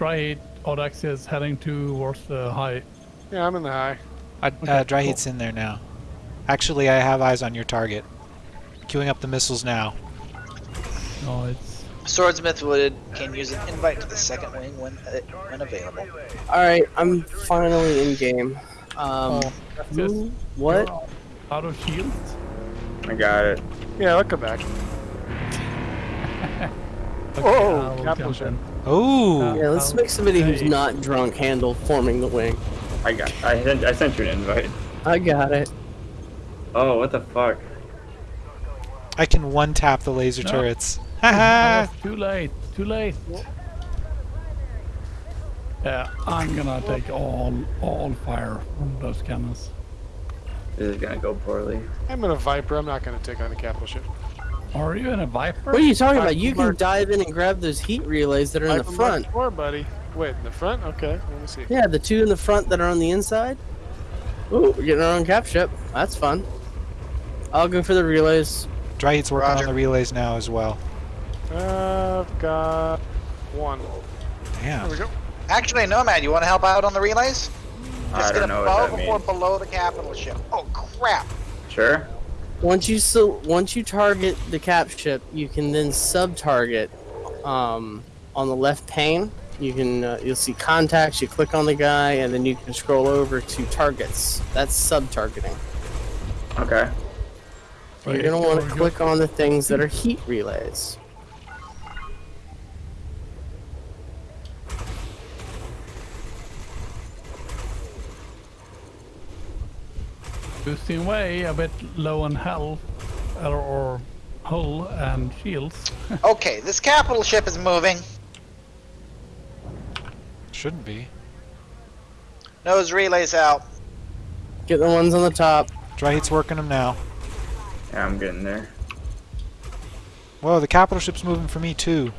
dry heat. Audax is heading towards the high. Yeah, I'm in the high. I, Okay, uh, dry cool. heat's in there now. Actually, I have eyes on your target. Queuing up the missiles now. No, it's Swordsmith would can use an invite to the second wing when uh, when available. Alright, I'm finally in game. Um, oh, who- just what? you're out of shields. I got it. Yeah, I'll come back. Okay, Whoa, I capital ship. Oh, Yeah, let's I'll make somebody who's not drunk handle forming the wing. I got. I sent. I sent you an invite. I got it. Oh, what the fuck? I can one tap the laser No. turrets. I Haha! was too late. Too late. Yeah, I'm gonna take all all fire from those cannons. This is gonna go poorly. I'm in a Viper. I'm not going to take on the capital ship. Are you in a Viper? What are you talking Alright, about? You can dive in and grab those heat relays that are in the front. Mark Four, buddy. Wait, in the front? Okay, let me see. Yeah, the two in the front that are on the inside. Ooh, we're getting our own cap ship. That's fun. I'll go for the relays. Dry heat's working Roger. on the relays now as well. Uh, I've got one. Damn. There we go. Actually, Nomad, you want to help out on the relays? I Just don't get know above what that or below the capital ship. Oh crap! Sure. Once you so once you target the cap ship, you can then sub-target um, on the left pane. You can uh, you'll see contacts. You click on the guy, and then you can scroll over to targets. That's sub-targeting. Okay. You're Wait, gonna want to click on the things that are heat relays. Boosting way a bit low on health or, or hull and shields. Okay, this capital ship is moving. Shouldn't be. Nose relays out. Get the ones on the top. Dry heat's working them now. Yeah, I'm getting there. Whoa, the capital ship's moving for me too.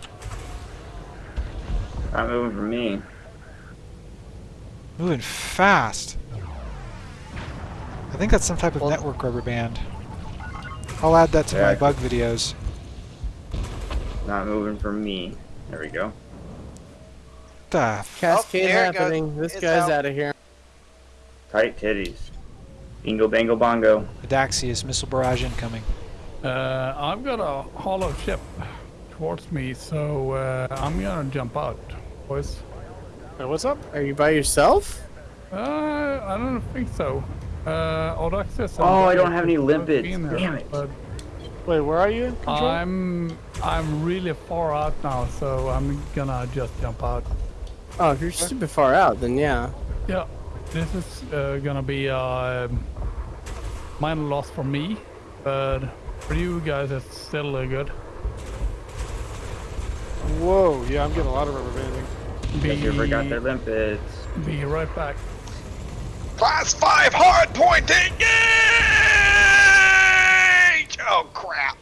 Not moving for me. Moving fast. I think that's some type of Well- network rubber band. I'll add that to Yeah, my bug videos. Not moving for me. There we go. The f- Cascade there it goes. happening. This It's guy's out. out of here. Tight titties. Bingo bango bongo. Adaxius missile barrage incoming. Uh, I've got a hollow ship towards me, so uh, I'm gonna jump out, boys. Hey, what's up? Are you by yourself? Uh, I don't think so. Uh, Audax is Oh, I don't have any supposed to be limpets. in there, Damn it. But Wait, where are you? Control? I'm I'm really far out now, so I'm gonna just jump out. Oh, if you're super far out, then yeah. Yeah, this is uh, gonna be a um, minor loss for me, but for you guys it's still uh, good. Whoa, yeah, I'm getting a lot of rubber banding. Guess you forgot Be, their limpets. be right back. Class five hard point engage! Oh crap!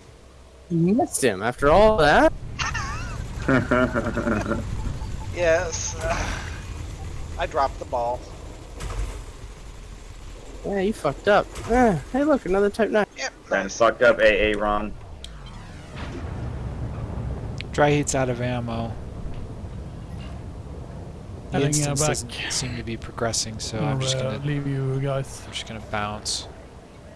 You missed him after all that. Yes. uh, I dropped the ball. Yeah, you fucked up. Eh, hey, look, another Type 9. Yep. and nice. fucked up AA Ron. Dry heat's out of ammo. The uh, instance back. seem to be progressing, so I'm just uh, gonna leave you guys. I'm just gonna bounce.